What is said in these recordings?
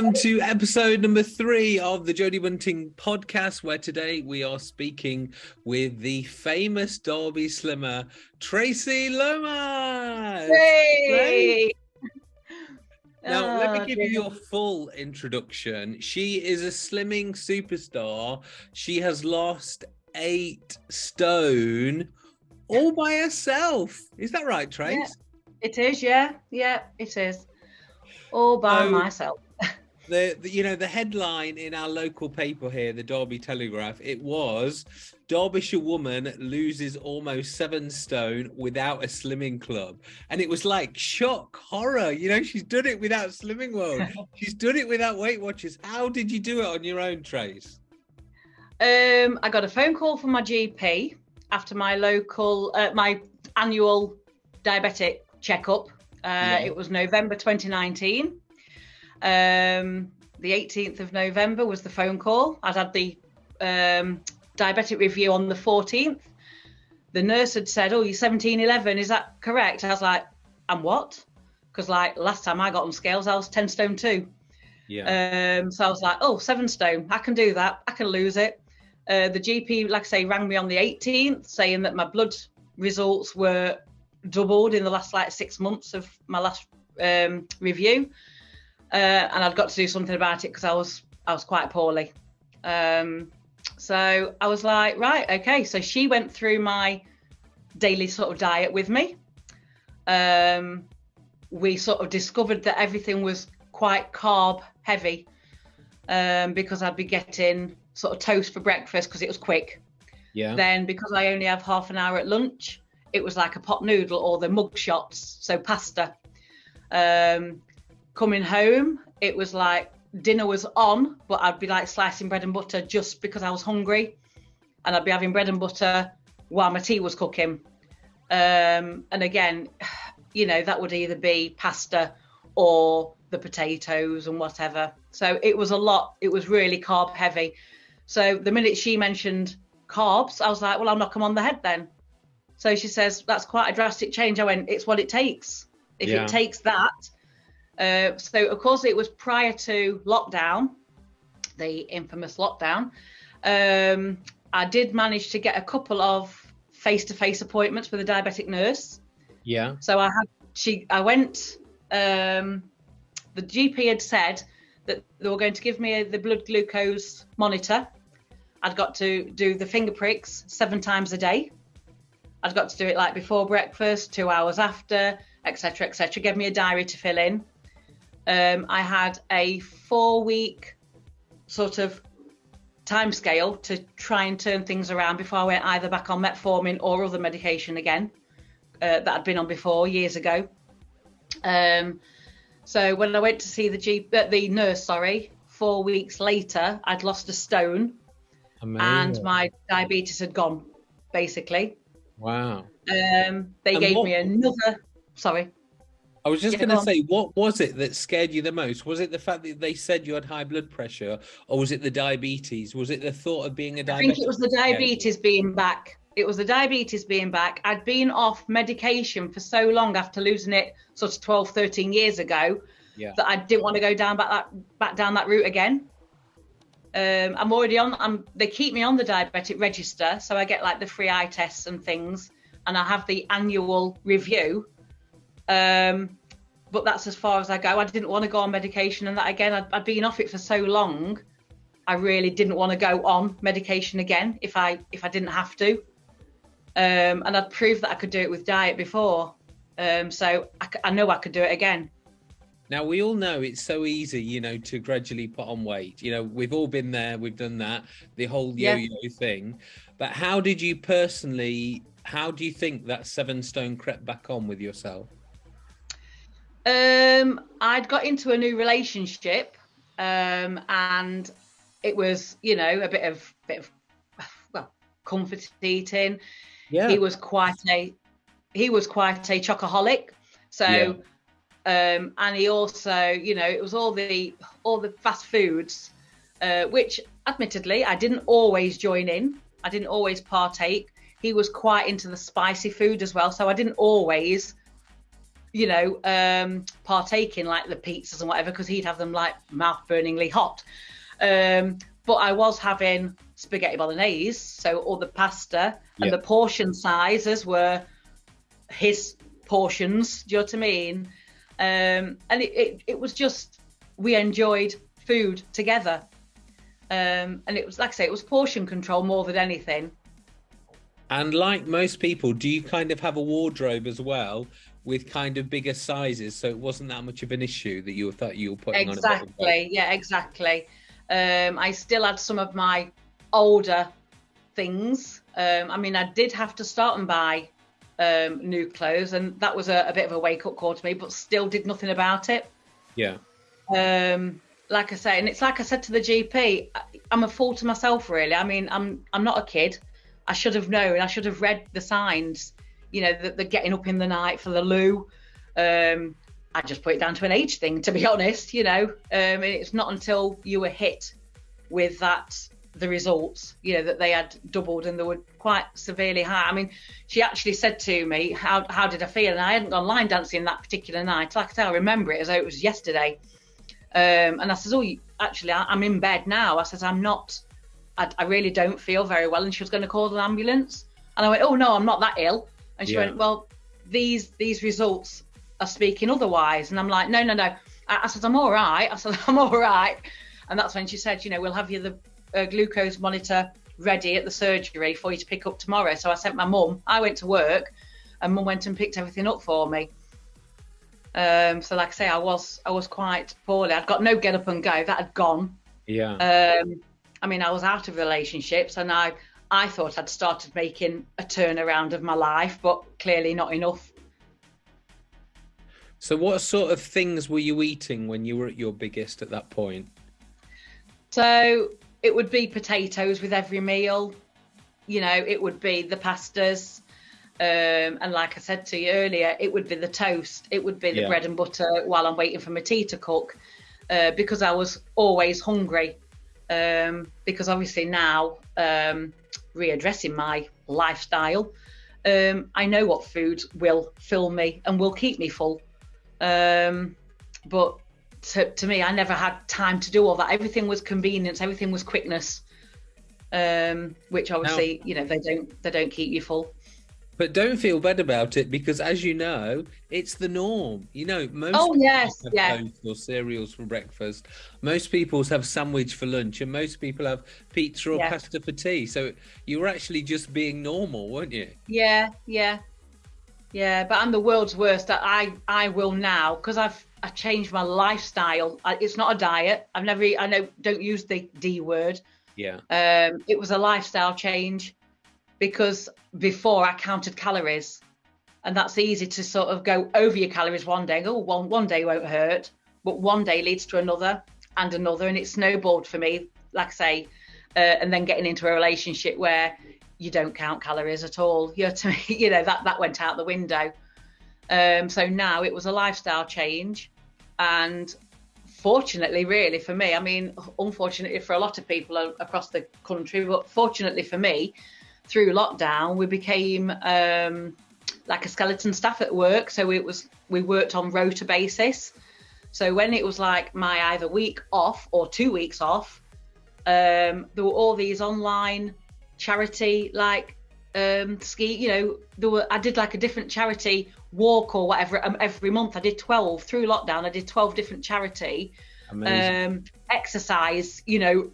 Welcome to episode number three of the Jodie Bunting podcast, where today we are speaking with the famous Derby slimmer, Tracy Lomas. Hey! Now, let me Oh, give dear. you your full introduction. She is a slimming superstar. She has lost eight stone all by herself. Is that right, Trace? It is, yeah, yeah, it is. All by Oh. myself. The, the you know the headline in our local paper here the derby telegraph it was derbyshire woman loses almost seven stone without a slimming club and it was like shock horror you know she's done it without slimming world she's done it without weight watchers how did you do it on your own trace Um, I got a phone call from my GP after my local, uh, my annual diabetic checkup. Uh, Yeah. It was November 2019. Um, the 18th of November was the phone call. I'd had the um, diabetic review on the 14th. The nurse had said, "Oh, you're 1711. Is that correct?" I was like, "And what?" Because like last time I got on scales, I was 10 stone two. yeah Um, so I was like, oh, seven stone, I can do that. I can lose it. Uh, the GP, like I say, rang me on the 18th saying that my blood results were doubled in the last like six months of my last um, review, uh, and I'd got to do something about it because I was I was quite poorly. Um, so I was like, right, okay. So she went through my daily sort of diet with me. Um, we sort of discovered that everything was quite carb heavy um, because I'd be getting sort of toast for breakfast because it was quick. yeah Then because I only have half an hour at lunch, it was like a pot noodle or the mug shots, so pasta. Um, coming home, it was like dinner was on, but I'd be like slicing bread and butter just because I was hungry, and I'd be having bread and butter while my tea was cooking. Um, and again, you know, that would either be pasta or the potatoes and whatever. So it was a lot. It was really carb heavy. So the minute she mentioned carbs, I was like, well, I'll knock them on the head then. So she says, that's quite a drastic change. I went, it's what it takes. If Yeah. it takes that. Uh, so, of course, it was prior to lockdown, the infamous lockdown. Um, I did manage to get a couple of face to face appointments with a diabetic nurse. yeah So I had she I went um the GP had said that they were going to give me the blood glucose monitor. I'd got to do the finger pricks seven times a day. I'd got to do it like before breakfast, two hours after, etc., etc. Gave me a diary to fill in. Um, I had a four week sort of time scale to try and turn things around before I went either back on metformin or other medication again uh, that I'd been on before years ago. Um, so when I went to see the G, uh, the nurse, sorry, four weeks later, I'd lost a stone and my diabetes had gone, basically. wow Um, they And gave what- me another. Sorry. I was just Yeah, going to say, what was it that scared you the most? Was it the fact that they said you had high blood pressure, or was it the diabetes? Was it the thought of being a diabetic? I think it was the diabetes being back. It was the diabetes being back. I'd been off medication for so long after losing it sort of 12, 13 years ago Yeah. that I didn't want to go down back that back down that route again. Um, I'm already on. I'm. They keep me on the diabetic register, so I get like the free eye tests and things, and I have the annual review. Um, but that's as far as I go. I didn't want to go on medication, and that again, I'd, I'd been off it for so long. I really didn't want to go on medication again if I if I didn't have to. Um, and I'd proved that I could do it with diet before, um, so I know I could do it again. Now we all know it's so easy, you know, to gradually put on weight. You know, we've all been there, we've done that, the whole Yeah. yo-yo thing. But how did you personally? How do you think that seven stone crept back on with yourself? Um, I'd got into a new relationship, um, and it was, you know, a bit of bit of well, comfort eating. Yeah, He was quite a he was quite a chocoholic, so um, and he also, you know, it was all the all the fast foods, uh, which admittedly I didn't always join in. I didn't always partake. He was quite into the spicy food as well, so I didn't always you know, um, partake in like the pizzas and whatever because he'd have them like mouth burningly hot. Um, but I was having spaghetti bolognese, so all the pasta and Yeah. the portion sizes were his portions. Do you know what I mean? Um, and it, it, it was just we enjoyed food together, um, and it was like I say, it was portion control more than anything. And like most people, do you kind of have a wardrobe as well with kind of bigger sizes, so it wasn't that much of an issue that you thought you were putting on of weight? Exactly. Yeah, exactly. Um, I still had some of my older things. Um, I mean, I did have to start and buy um, new clothes, and that was a, a bit of a wake up call to me, but still did nothing about it. Yeah. Um, like I say, and it's like I said to the GP, I- I'm a fool to myself, really. I mean, I'm I'm not a kid. I should have known. I should have read the signs. You know, the, they're getting up in the night for the loo. Um, I just put it down to an age thing, to be honest. You know, um, it's not until you were hit with that the results, you know, that they had doubled and they were quite severely high. I mean, she actually said to me, "How how did I feel?" And I hadn't gone line dancing that particular night. Like I say, I remember it as though it was yesterday. Um, and I says, "Oh, actually, I, I'm in bed now." I says, "I'm not. I, I really don't feel very well." And she was going to call an ambulance. And I went, "Oh no, I'm not that ill." And she Yeah. went, "Well, these these results are speaking otherwise." And I'm like, "No, no, no." I, I said, "I'm all right." I said, "I'm all right." And that's when she said, "You know, we'll have you the uh, glucose monitor ready at the surgery for you to pick up tomorrow." So I sent my mum. I went to work, and mum went and picked everything up for me. Um, so like I say, I was I was quite poorly. I'd got no get up and go. That had gone. Yeah. Um, I mean, I was out of relationships, and I I thought I'd started making a turnaround of my life, but clearly not enough. So, what sort of things were you eating when you were at your biggest at that point? So it would be potatoes with every meal. You know, it would be the pastas. Um, and like I said to you earlier, it would be the toast. It would be the Yeah. bread and butter while I'm waiting for my tea to cook uh, because I was always hungry. Um, because obviously now, um, readdressing my lifestyle, um, I know what foods will fill me and will keep me full. Um, but to, to me, I never had time to do all that. Everything was convenience. Everything was quickness, um, which obviously, you know, they don't they don't keep you full. But don't feel bad about it because, as you know, it's the norm. You know, most Oh, people yes, have yeah. or cereals for breakfast. Most people have sandwich for lunch, and most people have pizza or Yeah. pasta for tea. So you were actually just being normal, weren't you? Yeah, yeah, yeah. But I'm the world's worst. That I I will now because I've I changed my lifestyle. I, it's not a diet. I've never. I know don't use the D word. Yeah. Um, it was a lifestyle change because before I counted calories, and that's easy to sort of go over your calories one day. Oh, one one day won't hurt, but one day leads to another and another, and it snowballed for me. Like I say, uh, and then getting into a relationship where you don't count calories at all. You know, to you know that that went out the window. Um, so now it was a lifestyle change, and fortunately, really for me, I mean, unfortunately for a lot of people across the country, but fortunately for me, through lockdown, we became um, like a skeleton staff at work. So it was we worked on rota basis. So when it was like my either week off or two weeks off, um, there were all these online charity like um, ski. You know, there were I did like a different charity walk or whatever um, every month. I did twelve through lockdown. I did twelve different charity um, exercise, you know,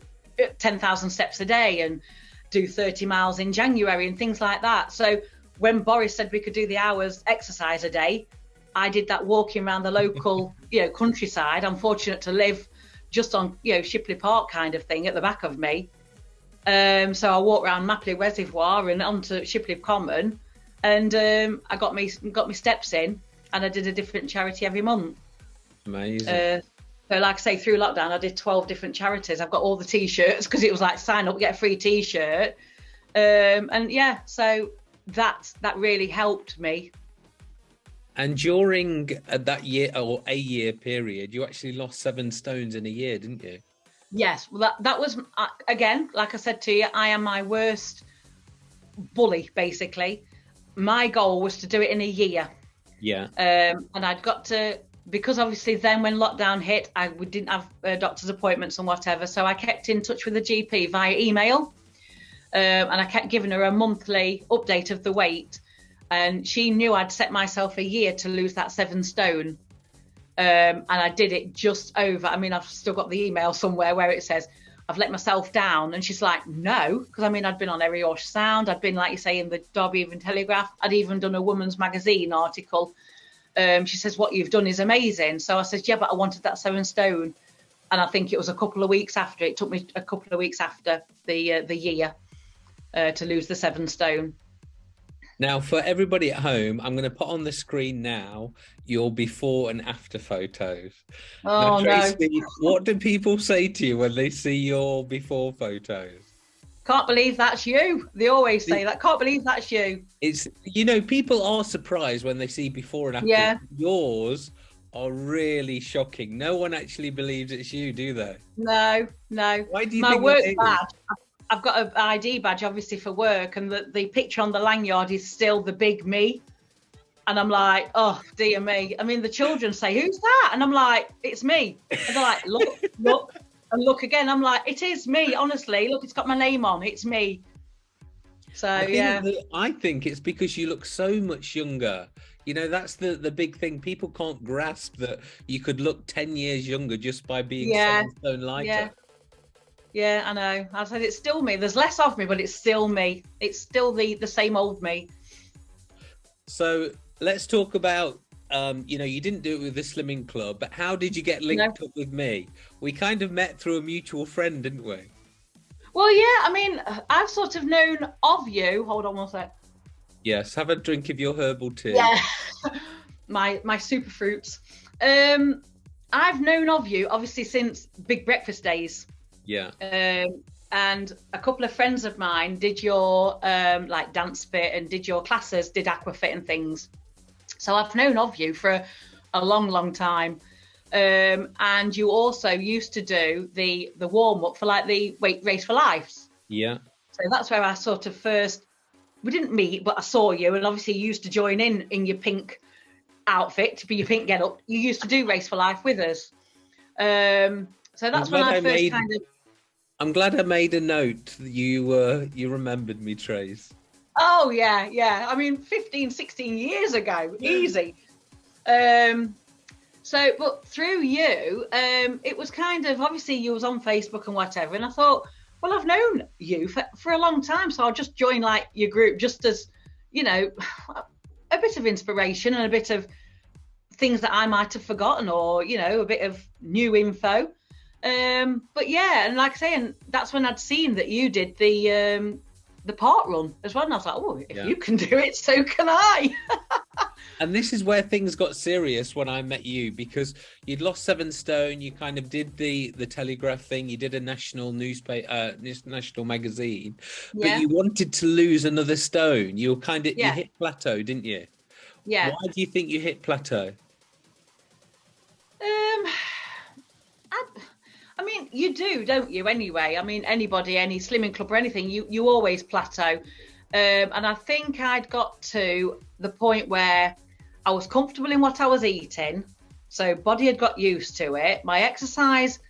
10,000 steps a day and do 30 miles in January and things like that. So when Boris said we could do the hours exercise a day, I did that walking around the local, you know, countryside. I'm fortunate to live just on, you know, Shipley Park kind of thing at the back of me. Um, so I walked around Mapperley Reservoir and onto Shipley Common, and um, I got me got my steps in, and I did a different charity every month. Amazing. Uh, so, like I say, through lockdown, I did 12 different charities. I've got all the t-shirts because it was like sign up, get a free t-shirt. Um, and yeah, so that that really helped me. and during uh, that year or a year period, you actually lost seven stones in a year, didn't you? Yes, well, that that was uh, again, like I said to you, I am my worst bully. Basically, my goal was to do it in a year. Yeah. Um, and I'd got to because obviously then when lockdown hit, I we didn't have uh, doctor's appointments and whatever, so I kept in touch with the GP via email, um, and I kept giving her a monthly update of the weight, and she knew I'd set myself a year to lose that seven stone, um, and I did it just over. I mean, I've still got the email somewhere where it says. I've let myself down. And she's like, no, because I mean, I'd been on Erewash Sound. I'd been, like you say, in the Derby Evening Telegraph. I'd even done a woman's magazine article um, she says, What you've done is amazing. So I said, Yeah, but I wanted that seven stone. And I think it was a couple of weeks after, it took me a couple of weeks after the uh, the year uh, to lose the seven stone. Now, for everybody at home, I'm going to put on the screen now your before and after photos. Oh, now, Tracy, no. what do people say to you when they see your before photos? Can't believe that's you. They always say that. Can't believe that's you. It's you know people are surprised when they see before and after. Yeah. Yours are really shocking. No one actually believes it's you, do they? No, no. Why do you My think work badge. I've got an ID badge, obviously for work, and the, the picture on the lanyard is still the big me. And I'm like, oh dear me. I mean, the children say, "Who's that?" And I'm like, "It's me." And they're like, "Look, look." And look again. I'm like, it is me, honestly. Look, it's got my name on. It's me. So I yeah, I think it's because you look so much younger. You know, that's the the big thing. People can't grasp that you could look ten years younger just by being yeah. stone lighter. Yeah. Yeah, I know. I said it's still me. There's less of me, but it's still me. It's still the the same old me. So let's talk about um, you know, you didn't do it with the Slimming Club, but how did you get linked no. up with me? We kind of met through a mutual friend, didn't we? Well, yeah. I mean, I've sort of known of you. Hold on one sec. Yes, have a drink of your herbal tea. Yeah, my my super fruits. Um, I've known of you obviously since Big Breakfast days. Yeah. Um, and a couple of friends of mine did your um, like dance fit and did your classes, did aquafit and things. So I've known of you for a, a long, long time. Um, and you also used to do the the warm up for like the weight race for lives. Yeah. So that's where I sort of first we didn't meet, but I saw you, and obviously you used to join in in your pink outfit to be your pink get up. You used to do race for life with us. Um, so that's when I, I first made, kind of. I'm glad I made a note. You uh, you remembered me, Trace. Oh yeah, yeah. I mean, 15, 16 years ago, easy. Um, so, but through you, um, it was kind of obviously you was on Facebook and whatever, and I thought, well, I've known you for, for a long time, so I'll just join like your group just as, you know, a bit of inspiration and a bit of things that I might have forgotten, or you know, a bit of new info. Um, but yeah, and like I say, and that's when I'd seen that you did the um, the park run as well. And I was like, oh, if yeah. you can do it, so can I. and this is where things got serious when I met you because you'd lost seven stone. You kind of did the the Telegraph thing. You did a national newspaper, uh, national magazine, yeah. but you wanted to lose another stone. You were kind of yeah. you hit plateau, didn't you? Yeah. Why do you think you hit plateau? Um, I mean, you do, don't you? Anyway, I mean, anybody, any slimming club or anything, you you always plateau. Um, and I think I'd got to the point where I was comfortable in what I was eating, so body had got used to it. My exercise,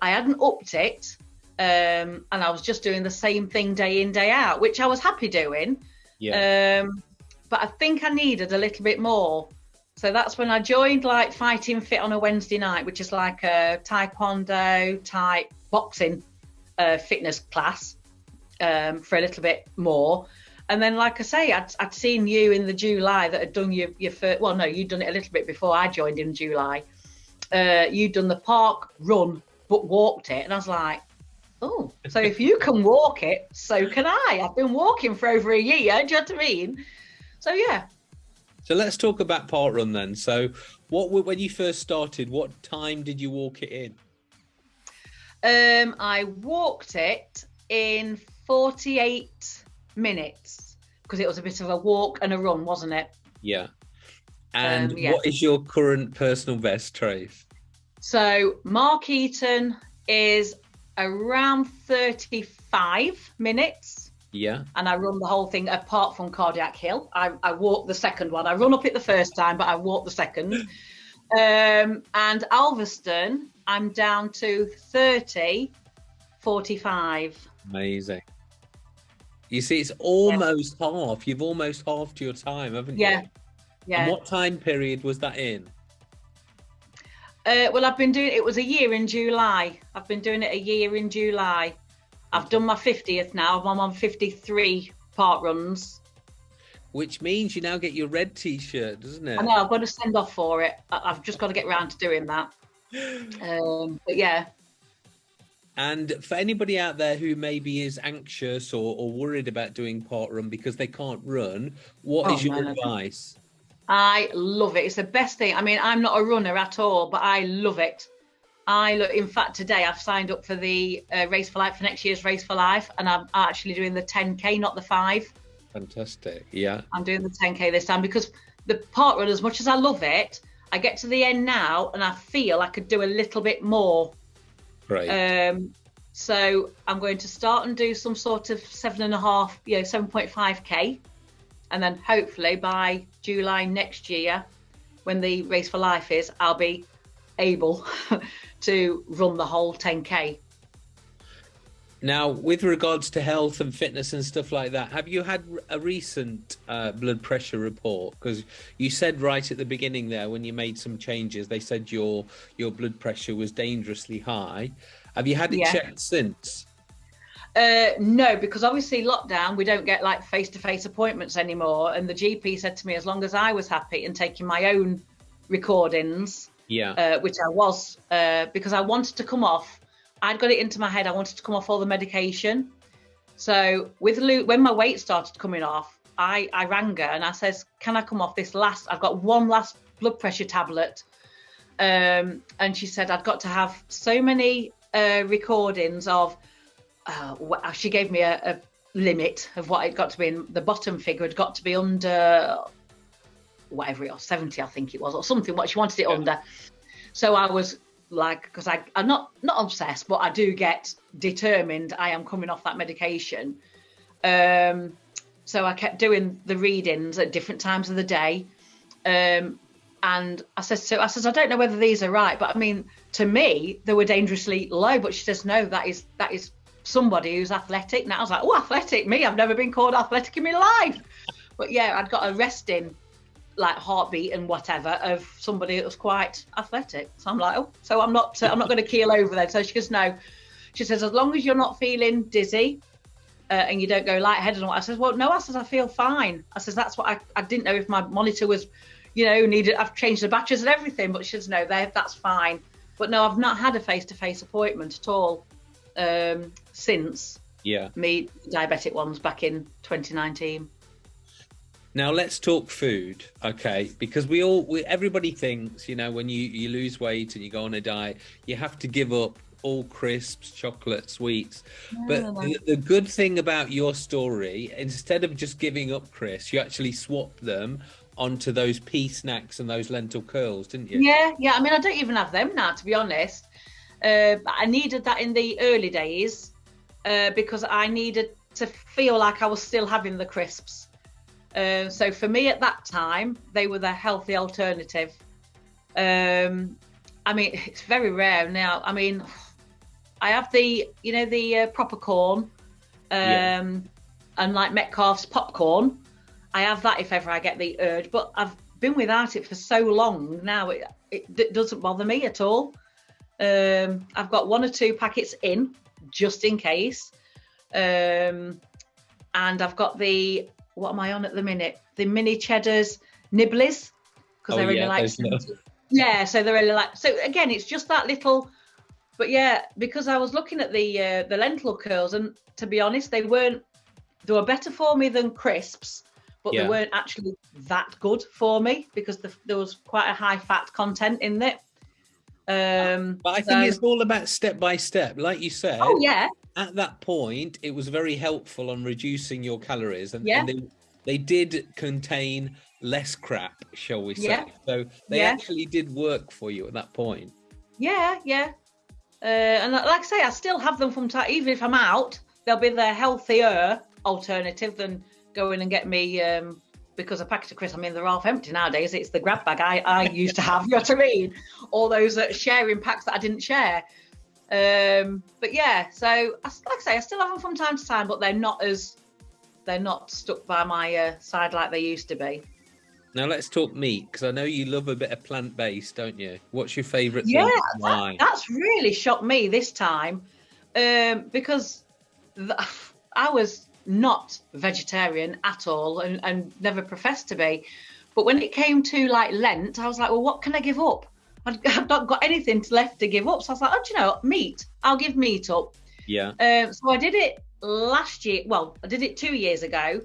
I hadn't upped it, um, and I was just doing the same thing day in day out, which I was happy doing. Yeah. Um, but I think I needed a little bit more. So that's when I joined like Fighting Fit on a Wednesday night, which is like a taekwondo type boxing uh, fitness class um, for a little bit more. And then, like I say, I'd, I'd seen you in the July that had done your, your first, well, no, you'd done it a little bit before I joined in July. Uh, you'd done the park run, but walked it. And I was like, oh, so if you can walk it, so can I. I've been walking for over a year. Do you know what I mean? So, yeah, so let's talk about park run then. So, what when you first started, what time did you walk it in? Um, I walked it in 48 minutes because it was a bit of a walk and a run, wasn't it? Yeah. And um, yeah. what is your current personal best, Trace? So Markeaton is around 35 minutes. Yeah. and I run the whole thing apart from Cardiac Hill. I, I walk the second one. I run up it the first time, but I walk the second. Um, and Alvaston, I'm down to 30, 45. Amazing. You see, it's almost half. You've almost halved your time, haven't you? Yeah. And Yeah. what time period was that in? Uh, well, I've been doing it was a year in July. I've been doing it a year in July. I've done my 50th now. I'm on 53 park runs. Which means you now get your red T-shirt, doesn't it? I know I've got to send off for it. I've just got to get round to doing that. Um, but yeah, And for anybody out there who maybe is anxious or, or worried about doing park run because they can't run, what is Oh, your no, no. advice? I love it. It's the best thing. I mean, I'm not a runner at all, but I love it. I look. In fact, today I've signed up for the uh, Race for Life for next year's Race for Life, and I'm actually doing the 10k, not the five. Fantastic. Yeah. I'm doing the 10k this time because the park run, as much as I love it, I get to the end now and I feel I could do a little bit more. Great. Um, so I'm going to start and do some sort of seven and a half, you know, 7.5k, and then hopefully by July next year, when the race for life is, I'll be able to run the whole 10k. Now, with regards to health and fitness and stuff like that, have you had a recent uh, blood pressure report? Because you said right at the beginning there, when you made some changes, they said your your blood pressure was dangerously high. Have you had it Yeah. checked since? Uh, no, because obviously lockdown, we don't get like face-to-face appointments anymore. And the GP said to me, as long as I was happy and taking my own recordings, Yeah. uh, which I was, uh, because I wanted to come off. I'd got it into my head. I wanted to come off all the medication. So with Luke, when my weight started coming off, I, I rang her and I says, "Can I come off this last? I've got one last blood pressure tablet." Um, and she said, "I'd got to have so many uh, recordings of." Uh, she gave me a, a limit of what it got to be. in the bottom figure had got to be under whatever it was, 70, I think it was, or something. What she wanted it Yeah. under. So I was like, because I I'm not not obsessed, but I do get determined. I am coming off that medication. Um, so I kept doing the readings at different times of the day. Um, and I said, so I says, I don't know whether these are right, but I mean, to me, they were dangerously low. But she says, no, that is that is somebody who's athletic. And I was like, oh, athletic, me? I've never been called athletic in my life. But yeah, I'd got a resting like heartbeat and whatever of somebody that was quite athletic. So I'm like, oh, so I'm not, I'm not going to keel over then. So she goes, no. She says, as long as you're not feeling dizzy uh, and you don't go lightheaded and what. I says, well, no. I says, I feel fine. I says, that's what I, I didn't know if my monitor was, you know, needed. I've changed the batteries and everything, but she says, no, that's fine. But no, I've not had a face-to-face appointment at all um, since Yeah. me diabetic ones back in 2019. Now let's talk food, okay? Because we all, we, everybody thinks, you know, when you you lose weight and you go on a diet, you have to give up all crisps, chocolate, sweets. but no. The, the good thing about your story, instead of just giving up crisps, you actually swapped them onto those pea snacks and those lentil curls, didn't you? Yeah, yeah. I mean, I don't even have them now, to be honest. Uh, but I needed that in the early days uh, because I needed to feel like I was still having the crisps. Uh, so for me at that time, they were the healthy alternative. Um, I mean, it's very rare now. I mean, I have the, you know, the uh, proper corn, um, Yeah. and like Metcalfe's popcorn. I have that if ever I get the urge, but I've been without it for so long now. It, it, d- doesn't bother me at all. Um, I've got one or two packets in just in case, um, and I've got the what am I on at the minute? The mini cheddars nibblies because Oh, they're yeah, only like yeah, so they're only like so again. It's just that little, but yeah, because I was looking at the uh, the lentil curls, and to be honest, they weren't. They were better for me than crisps, but Yeah. they weren't actually that good for me because the, there was quite a high fat content in it. Um, But I think so- it's all about step by step. Like you said, oh yeah, at that point, it was very helpful on reducing your calories, and, Yeah. and they they did contain less crap, shall we say? Yeah. So they Yeah. actually did work for you at that point. yeah, yeah. Uh, and like I say, I still have them from time. Even if I'm out, they'll be the healthier alternative than going and get me um, because a packet of crisps, I mean, they're half empty nowadays. It's the grab bag I, I used to have, you know what I mean? All those uh, sharing packs that I didn't share. Um, but yeah, so like I say, I still have them from time to time, but they're not as they're not stuck by my uh, side like they used to be. Now let's talk meat because I know you love a bit of plant based, don't you? What's your favourite? Yeah, that, that's really shocked me this time um, because I was not vegetarian at all and, and never professed to be. But when it came to like Lent, I was like, well, what can I give up? I've not got anything left to give up. So I was like, oh, do you know, meat. I'll give meat up. Yeah. Um, so I did it last year. Well, I did it two years ago,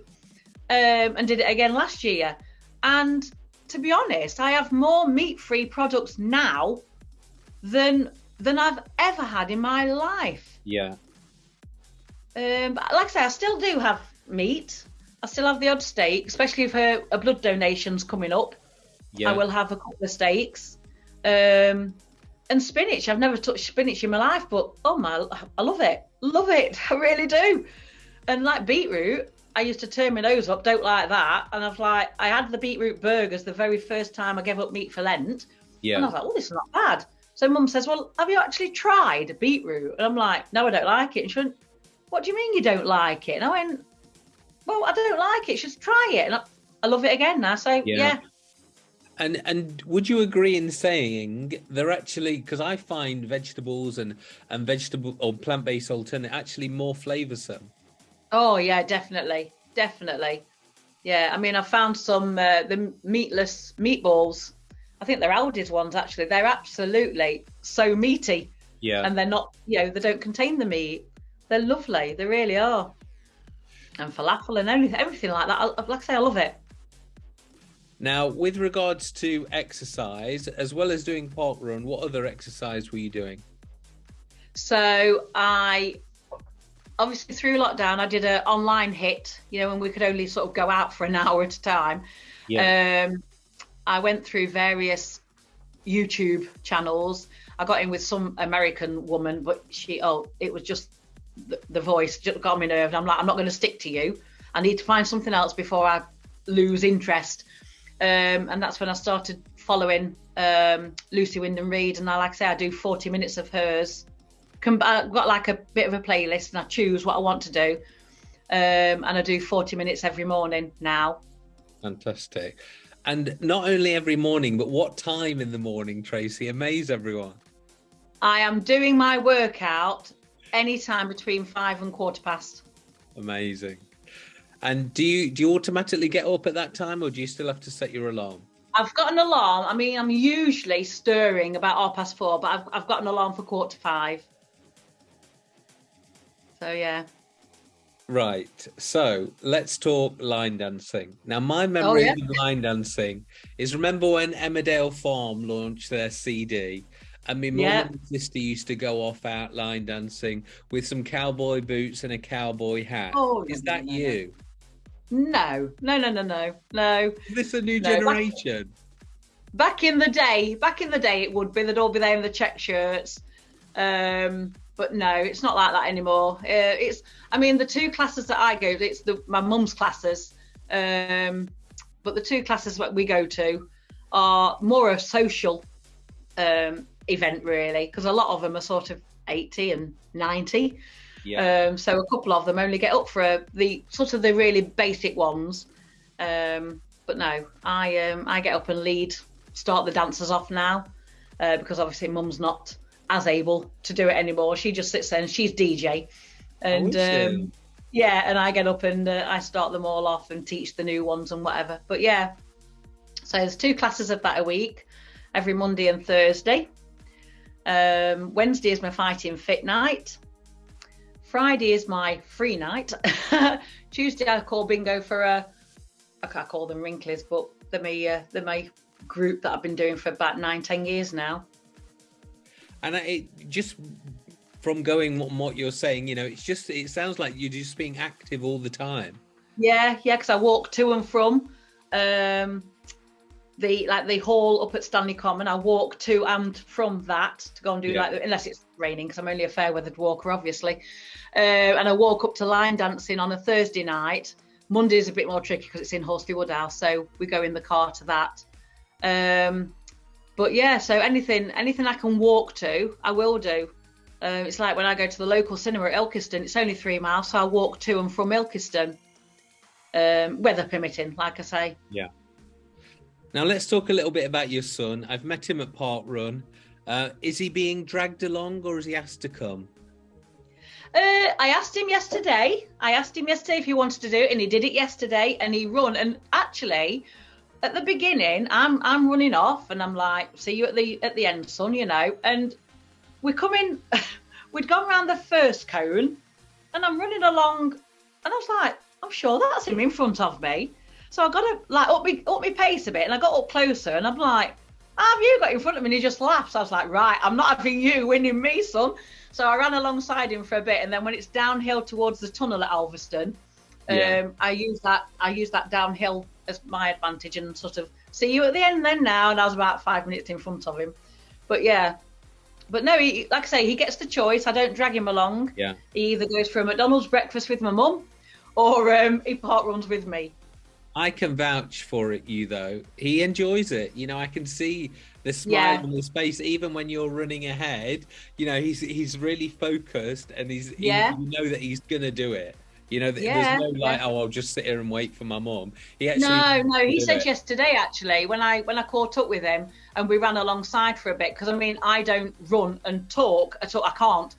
um, and did it again last year. And to be honest, I have more meat-free products now than than I've ever had in my life. Yeah. Um, but like I say, I still do have meat. I still have the odd steak, especially if a, a blood donation's coming up. Yeah. I will have a couple of steaks. Um, and spinach. I've never touched spinach in my life, but oh my, I love it. Love it. I really do. And like beetroot, I used to turn my nose up, don't like that. And I was like, I had the beetroot burgers the very first time I gave up meat for Lent. Yeah. And I was like, oh, this is not bad. So mum says, well, have you actually tried beetroot? And I'm like, no, I don't like it. And she went, what do you mean you don't like it? And I went, well, I don't like it. Just try it. And I, I love it again now. So yeah. yeah. And and would you agree in saying they're actually because I find vegetables and and vegetable or plant based alternate actually more flavoursome. Oh yeah, definitely, definitely. Yeah, I mean, I found some uh, the meatless meatballs. I think they're Aldi's ones actually. They're absolutely so meaty. Yeah. And they're not, you know, they don't contain the meat. They're lovely. They really are. And falafel and everything, everything like that. I, like I say, I love it. Now, with regards to exercise, as well as doing park run, what other exercise were you doing? So I obviously through lockdown I did an online HIIT, you know, when we could only sort of go out for an hour at a time. Yeah. Um, I went through various YouTube channels. I got in with some American woman, but she oh, it was just the, the voice just got me nerved. I'm like, I'm not going to stick to you. I need to find something else before I lose interest. Um, and that's when I started following um, Lucy Wyndham-Read. And I, like I say, I do 40 minutes of hers. I've got like a bit of a playlist and I choose what I want to do. Um, and I do 40 minutes every morning now. Fantastic. And not only every morning, but what time in the morning, Tracy? Amaze everyone. I am doing my workout anytime between five and quarter past. Amazing. And do you do you automatically get up at that time, or do you still have to set your alarm? I've got an alarm. I mean, I'm usually stirring about half past four, but I've I've got an alarm for quarter to five. So yeah. Right. So let's talk line dancing. Now, my oh, memory oh, yeah. of line dancing is remember when Emmerdale Farm launched their CD and my mum yeah. and sister used to go off out line dancing with some cowboy boots and a cowboy hat. Oh, is that you? No, no, no, no, no, no. Is this a new no. generation? Back, back, in the day, back in the day, it would be. They'd all be there in the check shirts. Um, but no, it's not like that anymore. Uh, it's, I mean, the two classes that I go, it's the my mum's classes. Um, but the two classes that we go to are more a social um, event really because a lot of them are sort of 80 and 90 yeah. Um, so a couple of them only get up for a, the sort of the really basic ones. Um, but no i um, i get up and lead start the dancers off now uh, because obviously mum's not as able to do it anymore. She just sits there and she's dj and oh, um, yeah and i get up and uh, i start them all off and teach the new ones and whatever. But yeah so there's two classes of that a week every monday and thursday. Um, Wednesday is my fighting fit night. Friday is my free night. Tuesday I call bingo for a, I can't call them wrinklies, but they're my, uh, they're my group that I've been doing for about nine, ten years now. And it just from going what, what you're saying, you know, it's just, it sounds like you're just being active all the time. Yeah, yeah, because I walk to and from. Um, the like the hall up at Stanley Common. I walk to and from that to go and do Yeah. like unless it's raining because I'm only a fair weathered walker, obviously. Uh, and I walk up to line dancing on a Thursday night. Monday's a bit more tricky because it's in Horsley Woodhouse, so we go in the car to that. Um, but yeah, so anything anything I can walk to, I will do. Uh, it's like when I go to the local cinema at Ilkeston. It's only three miles, so I walk to and from Ilkeston, um, weather permitting, like I say. Now let's talk a little bit about your son. I've met him at Park Run. Uh, is he being dragged along or is he asked to come? Uh, I asked him yesterday. I asked him yesterday if he wanted to do it, and he did it yesterday. And he run. And actually, at the beginning, I'm I'm running off, and I'm like, "See you at the at the end, son," you know. And we're coming. We'd gone round the first cone, and I'm running along, and I was like, "I'm sure that's him in front of me." So I got to like up me up my pace a bit, and I got up closer, and I'm like, have you got in front of me?" And he just laughs. I was like, "Right, I'm not having you winning me, son." So I ran alongside him for a bit, and then when it's downhill towards the tunnel at Alvaston, Yeah. um, I use that I use that downhill as my advantage and sort of see you at the end then now. And I was about five minutes in front of him, but yeah. But no, he, like I say, he gets the choice. I don't drag him along. Yeah. He either goes for a McDonald's breakfast with my mum, or um, he park runs with me. I can vouch for it, you though. He enjoys it. You know, I can see the smile Yeah. on his face, even when you're running ahead. You know, he's he's really focused, and he's he- Yeah. you know that he's gonna do it. You know, Yeah, there's no like, oh, I'll just sit here and wait for my mom. He actually No, no, he said it. yesterday actually when I when I caught up with him and we ran alongside for a bit because I mean I don't run and talk at all. I can't.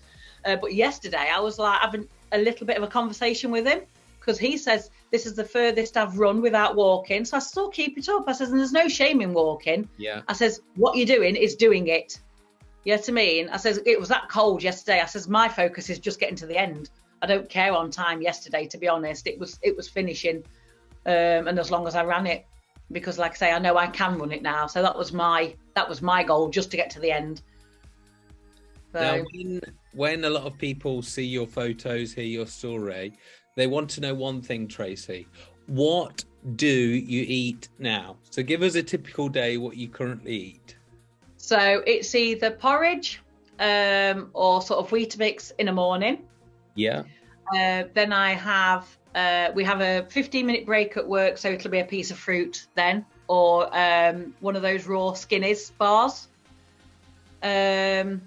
Uh, but yesterday I was like having a little bit of a conversation with him because he says this is the furthest I've run without walking. So I still keep it up. I says and there's no shame in walking. Yeah, I says what you're doing is doing it. You know what I mean? I says it was that cold yesterday. I says my focus is just getting to the end. I don't care on time yesterday, to be honest. It was it was finishing, um, and as long as I ran it, because like I say, I know I can run it now. So that was my that was my goal, just to get to the end. So Now, when, when a lot of people see your photos, hear your story, they want to know one thing, Tracy. What do you eat now? So give us a typical day, what you currently eat. so it's either porridge um, or sort of Weetabix in the morning. Yeah. Uh, then I have uh, we have a 15 minute break at work, so it'll be a piece of fruit then, or um, one of those raw skinnies bars. Um,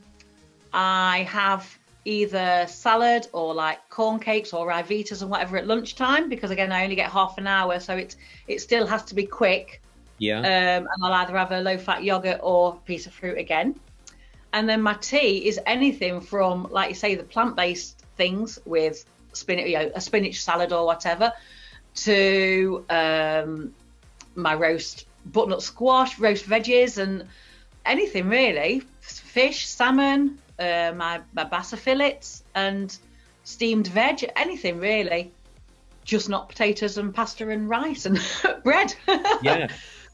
I have either salad or like corn cakes or Ryvitas and whatever at lunchtime because again I only get half an hour, so it it still has to be quick. Yeah. Um, and I'll either have a low fat yogurt or piece of fruit again. And then my tea is anything from, like you say, the plant based things with spinach, you know, a spinach salad or whatever, to um, my roast butternut squash, roast veggies, and anything really fish, salmon, uh, my, my basa fillets, and steamed veg, anything really. Just not potatoes and pasta and rice and bread. yeah.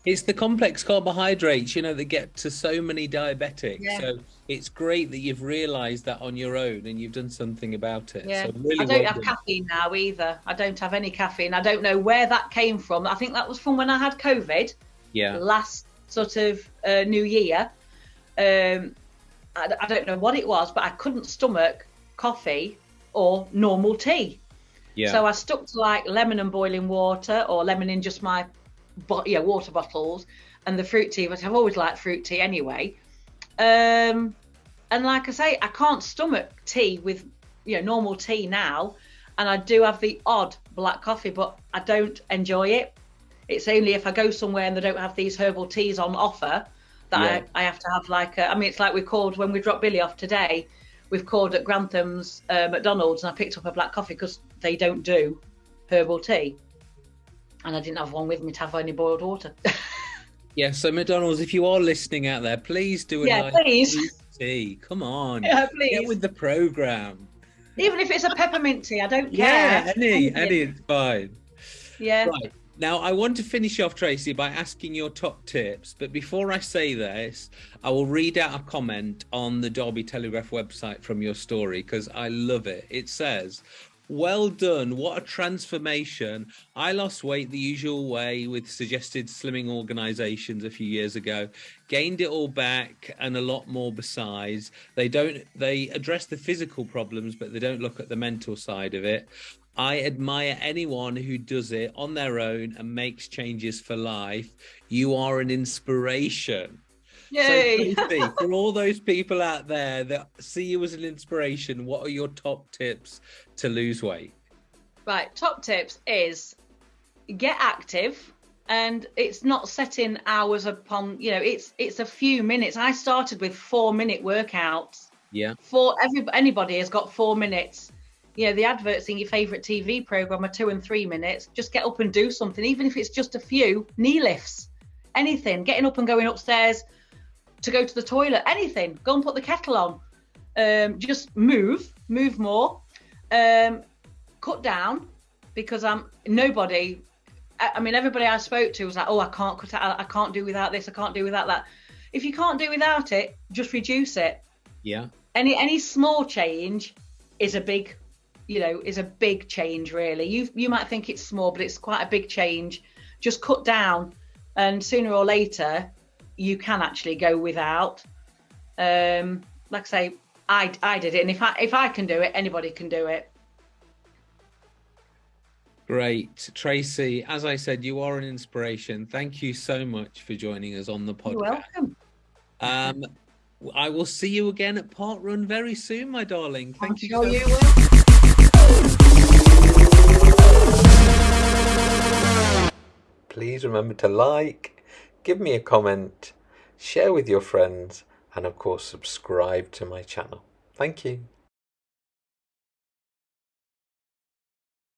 It's the complex carbohydrates, you know, that get to so many diabetics. Yeah. So it's great that you've realised that on your own and you've done something about it. Yeah, So really I don't well have done. caffeine now either. I don't have any caffeine. I don't know where that came from. I think that was from when I had COVID Yeah. last sort of uh, New Year. Um, I, I don't know what it was, but I couldn't stomach coffee or normal tea. Yeah. So I stuck to like lemon and boiling water or lemon in just my bo- yeah, water bottles and the fruit tea, but I've always liked fruit tea anyway. Um, and like I say, I can't stomach tea with you know normal tea now, and I do have the odd black coffee, but I don't enjoy it. It's only if I go somewhere and they don't have these herbal teas on offer that Yeah. I, I have to have like a, I mean it's like we called when we dropped Billy off today. We've called at Grantham's uh, McDonald's and I picked up a black coffee because they don't do herbal tea, and I didn't have one with me to have any boiled water. Yeah, so McDonald's, if you are listening out there, please do a Yeah, nice please. tea. Come on. yeah, please Get with the program. Even if it's a peppermint tea, I don't care. Yeah, any, any, it's fine. Yeah. Right. Now, I want to finish off, Tracy, by asking your top tips. But before I say this, I will read out a comment on the Derby Telegraph website from your story because I love it. It says, well done. What a transformation. I lost weight the usual way with suggested slimming organizations a few years ago, gained it all back and a lot more besides. They don't they address the physical problems, but they don't look at the mental side of it. I admire anyone who does it on their own and makes changes for life. You are an inspiration. Yay! So, Tracy, for all those people out there that see you as an inspiration, what are your top tips to lose weight? Right, top tips is get active and it's not setting hours upon you know it's it's a few minutes i started with four minute workouts yeah for every anybody has got four minutes you know the adverts in your favorite tv program are two and three minutes just get up and do something even if it's just a few knee lifts anything getting up and going upstairs to go to the toilet, anything. Go and put the kettle on. Um, just move, move more. Um, cut down because I'm nobody. I, I, mean, everybody I spoke to was like, "Oh, I can't cut out. I can't do without this. I can't do without that." If you can't do without it, just reduce it. Yeah. Any any small change is a big, you know, is a big change. Really, you you might think it's small, but it's quite a big change. Just cut down, and sooner or later, you can actually go without. Um, like I say, I, I did it, and if I if I can do it, anybody can do it. Great, Tracy. As I said, you are an inspiration. Thank you so much for joining us on the podcast. You're welcome. Um, I will see you again at Parkrun very soon, my darling. Thank I'm you. Sure so you Please remember to like, give me a comment, share with your friends, and of course, subscribe to my channel. Thank you.